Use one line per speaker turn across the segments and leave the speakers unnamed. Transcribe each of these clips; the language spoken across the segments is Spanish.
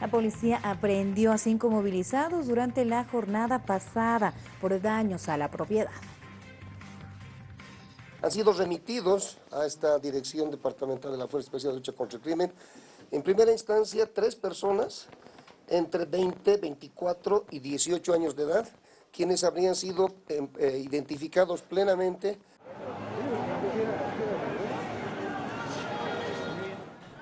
La policía aprehendió a cinco movilizados durante la jornada pasada por daños a la propiedad.
Han sido remitidos a esta Dirección Departamental de la Fuerza Especial de Lucha contra el Crimen. En primera instancia, tres personas entre 20, 24 y 18 años de edad, quienes habrían sido eh, eh, identificados plenamente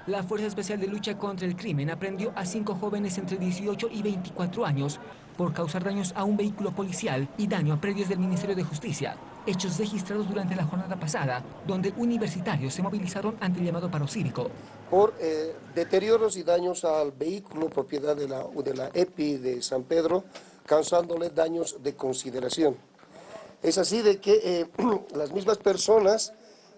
La Fuerza Especial de Lucha contra el Crimen aprendió a cinco jóvenes entre 18 y 24 años por causar daños a un vehículo policial y daño a predios del Ministerio de Justicia, hechos registrados durante la jornada pasada, donde universitarios se movilizaron ante el llamado paro cívico.
Por eh, deterioros y daños al vehículo propiedad de la, de EPI de San Pedro, causándole daños de consideración. Es así de que eh, las mismas personas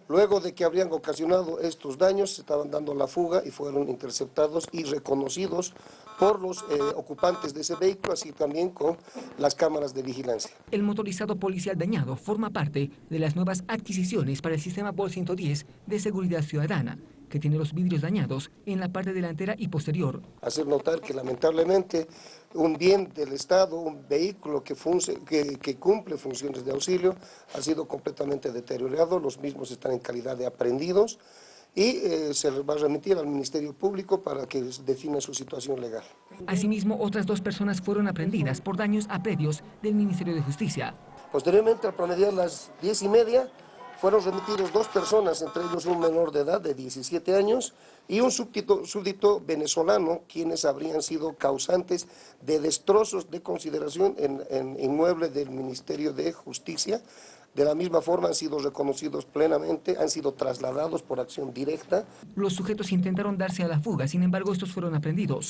Luego de que habrían ocasionado estos daños, se estaban dando la fuga y fueron interceptados y reconocidos por los eh, ocupantes de ese vehículo, así también con las cámaras de vigilancia.
El motorizado policial dañado forma parte de las nuevas adquisiciones para el sistema BOL 110 de seguridad ciudadana que tiene los vidrios dañados en la parte delantera y posterior.
Hacer notar que lamentablemente un bien del Estado, un vehículo que, que, cumple funciones de auxilio, ha sido completamente deteriorado, los mismos están en calidad de aprendidos y eh, se les va a remitir al Ministerio Público para que defina su situación legal.
Asimismo, otras dos personas fueron aprendidas por daños a predios del Ministerio de Justicia.
Posteriormente, al promediar las diez y media, fueron remitidos dos personas, entre ellos un menor de edad de 17 años y un súbdito, venezolano, quienes habrían sido causantes de destrozos de consideración en, en inmuebles del Ministerio de Justicia. De la misma forma han sido reconocidos plenamente, han sido trasladados por acción directa.
Los sujetos intentaron darse a la fuga, sin embargo estos fueron aprendidos.